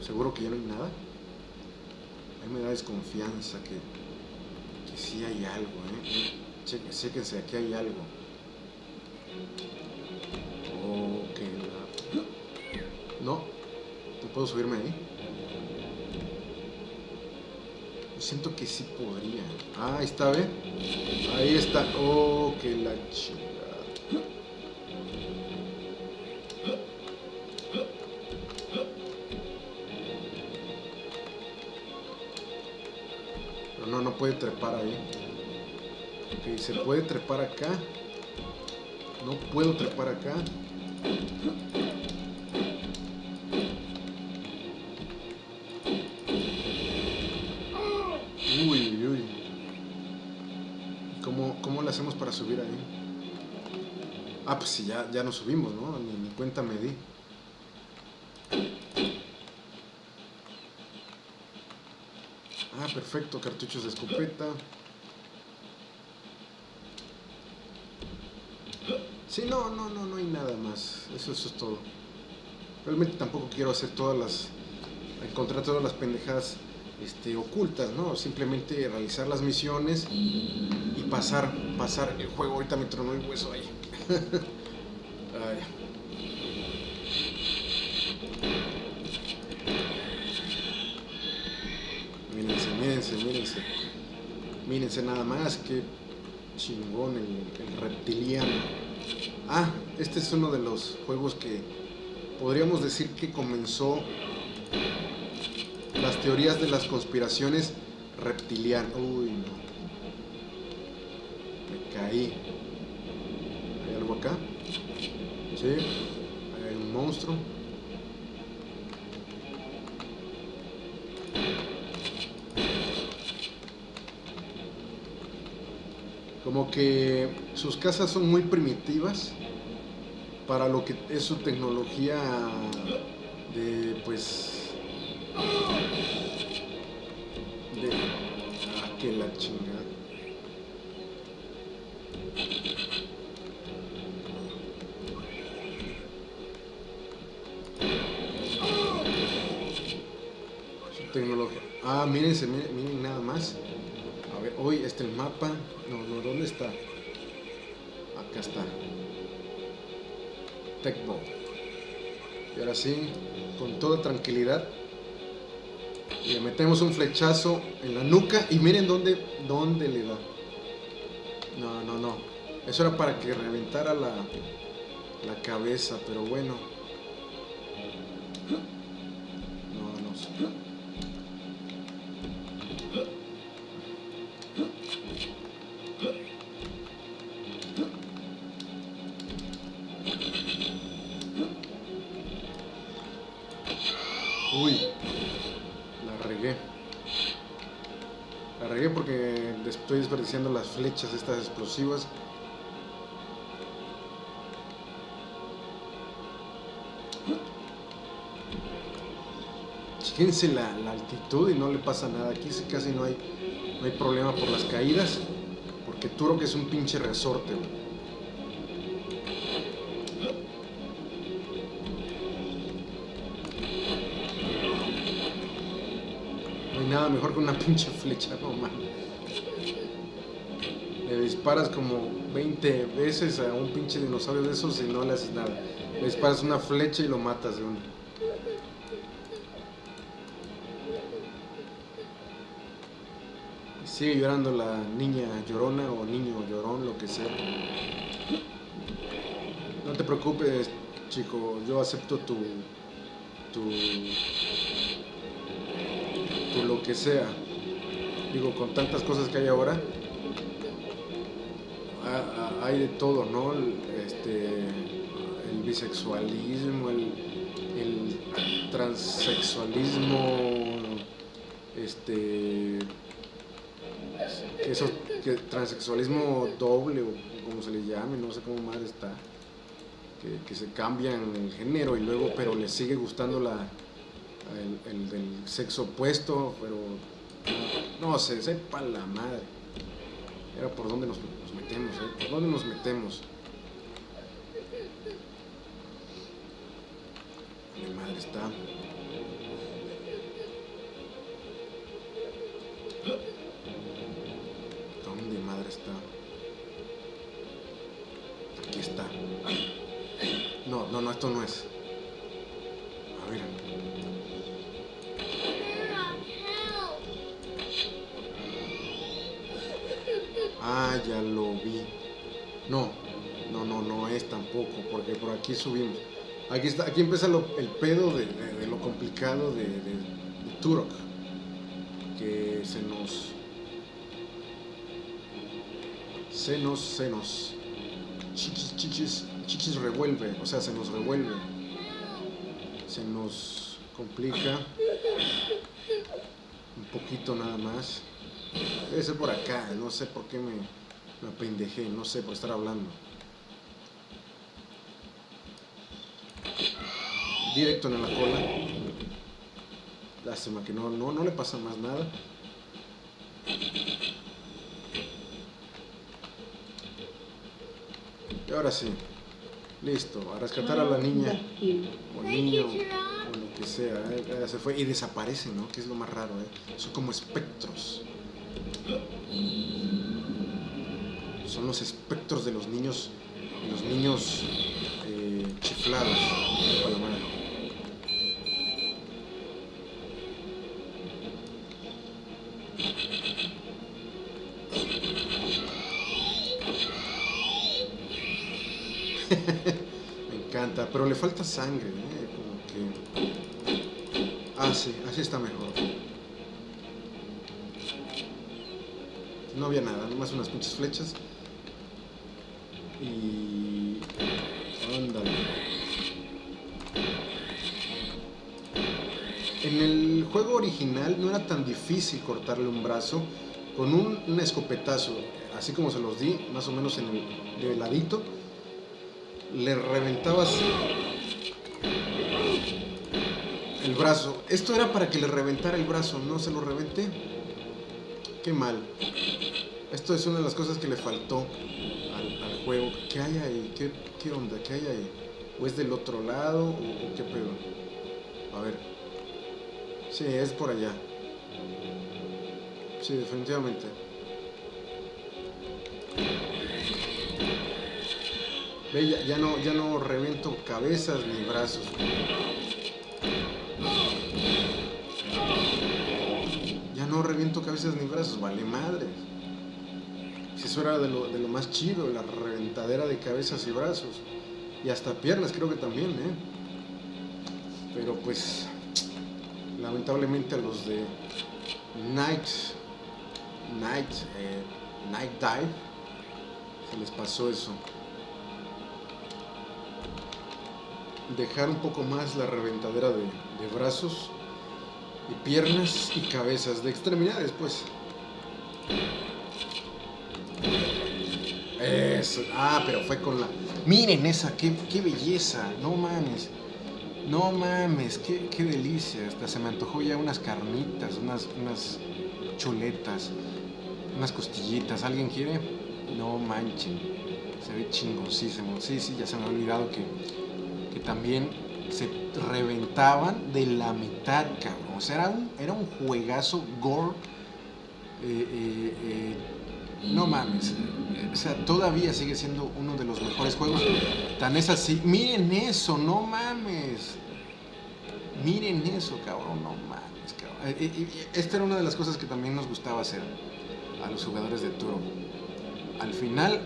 Seguro que ya no hay nada. A mí me da desconfianza que, que sí hay algo, ¿eh? Cheque- aquí hay algo. Oh, que la- No, no puedo subirme ahí. Siento que sí podría. Ah, ahí está, ¿ve? Ahí está. Oh, que la chingada. Trepar ahí. Ok, se puede trepar acá. No puedo trepar acá. Uy, uy. ¿Cómo, ¿Cómo le hacemos para subir ahí? Ah, pues sí, ya, ya nos subimos, ¿no? Ni, ni cuenta me di. Ah, perfecto, cartuchos de escopeta. Sí, no, no, no, no hay nada más. Eso, eso es todo. Realmente tampoco quiero hacer todas las. encontrar todas las pendejadas este, ocultas, ¿no? Simplemente realizar las misiones y pasar, pasar el juego. Ahorita me tronó el hueso ahí. Mírense, mírense, nada más, que chingón el, el reptiliano. Ah, este es uno de los juegos que podríamos decir que comenzó las teorías de las conspiraciones reptilianas. Uy, no. Me caí. ¿Hay algo acá? Sí. Hay un monstruo. Como que sus casas son muy primitivas para lo que es su tecnología de pues de ah, que la chingada tecnología ah mírense miren, miren nada más a ver hoy este el mapa no no dónde está acá está Tecbo y ahora sí con toda tranquilidad le metemos un flechazo en la nuca y miren dónde, dónde le da. No, no, no. Eso era para que reventara la, la cabeza, pero bueno. Uy, la regué. La regué porque estoy desperdiciando las flechas estas explosivas. Fíjense la, la altitud y no le pasa nada. Aquí casi no hay, no hay problema por las caídas. Porque Turok es un pinche resorte. güey. Mejor que una pinche flecha, no mames. Le disparas como 20 veces a un pinche dinosaurio de esos y no le haces nada. Le disparas una flecha y lo matas de una. Sigue llorando la niña llorona o niño llorón, lo que sea. No te preocupes, chico, yo acepto tu. tu. Lo que sea. Digo, con tantas cosas que hay ahora, ha- ha- hay de todo, ¿no? El, este, el bisexualismo, el, el transexualismo, este, eso, que transexualismo doble o como se le llame, no sé cómo madre está, que, que se cambian el género y luego, pero les sigue gustando la, el, del sexo opuesto, pero no, no sé, sepa la madre. Era por dónde nos, metemos, ¿eh? ¿Por dónde nos metemos? Mi madre está. ¿Dónde madre está? Aquí está. No, no, no, esto no es. A ver, tampoco, porque por aquí subimos. Aquí está, aquí empieza el pedo de, lo complicado de, de, Turok. Que se nos. Se nos, se nos. Chichis, chichis, chichis revuelve, o sea, se nos revuelve. Se nos complica. Un poquito nada más. Debe ser por acá, no sé por qué me, me apendejé, no sé, por estar hablando. Directo en la cola. Lástima que no, no, no le pasa más nada. Y ahora sí, listo, a rescatar a la niña o niño o lo que sea, ¿eh? se fue y desaparece, ¿no? Que es lo más raro, ¿eh? Son como espectros. Son los espectros de los niños, los niños eh, chiflados Me encanta, pero le falta sangre, ¿eh? Como que... Ah, sí, así está mejor. No había nada, nomás unas pinches flechas. Y... Ándale. En el juego original no era tan difícil cortarle un brazo con un, escopetazo, así como se los di, más o menos en el de ladito, le reventabas el brazo. Esto era para que le reventara el brazo, no se lo reventé. Qué mal. Esto es una de las cosas que le faltó al, juego. ¿Qué hay ahí? ¿Qué, onda? ¿Qué hay ahí? ¿O es del otro lado? ¿O, qué pedo? A ver. Sí, es por allá. Sí, definitivamente. Ve, ya, no, ya no reviento cabezas ni brazos. Ya no reviento cabezas ni brazos, vale madre. Si eso era de lo, de lo más chido, la reventadera de cabezas y brazos. Y hasta piernas creo que también, ¿eh? Pero pues, lamentablemente a los de Night, Night, eh, Night Dive, se les pasó eso. Dejar un poco más la reventadera de, de brazos y piernas y cabezas, de extremidades pues. Eso. Ah, pero fue con la... Miren esa, qué, belleza. No mames. No mames, qué, qué, delicia. Hasta se me antojó ya unas carnitas, unas, unas chuletas, unas costillitas. ¿Alguien quiere? No manchen. Se ve chingosísimo. Sí, sí, ya se me ha olvidado que, que también se reventaban de la mitad, cabrón. O sea, era un, era un juegazo gore. Eh, eh, eh, no mames. O sea, todavía sigue siendo uno de los mejores juegos. Tan es así. Miren eso, no mames. Miren eso, cabrón, no mames, cabrón. Esta era una de las cosas que también nos gustaba hacer a los jugadores de Turo. Al final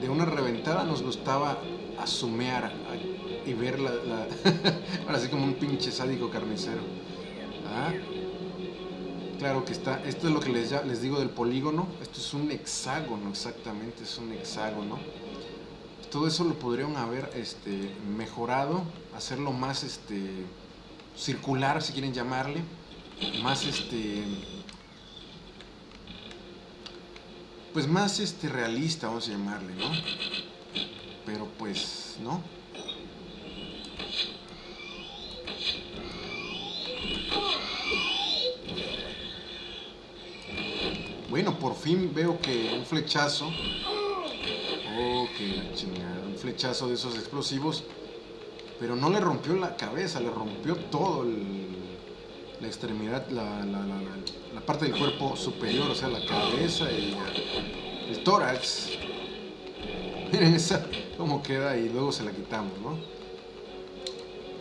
de una reventada nos gustaba asumear y ver la, ahora sí como un pinche sádico carnicero. ¿Ah? Claro que está, esto es lo que les, les digo del polígono, esto es un hexágono exactamente, es un hexágono. Todo eso lo podrían haber este, mejorado, hacerlo más este, circular, si quieren llamarle, más este, pues más este realista, vamos a llamarle, ¿no? Pero pues, ¿no? Bueno, por fin veo que un flechazo. Oh, qué chingada. Un flechazo de esos explosivos. Pero no le rompió la cabeza, le rompió todo el, la extremidad, la, la, la, la, parte del cuerpo superior, o sea, la cabeza y el tórax. Miren esa cómo queda y luego se la quitamos, ¿no?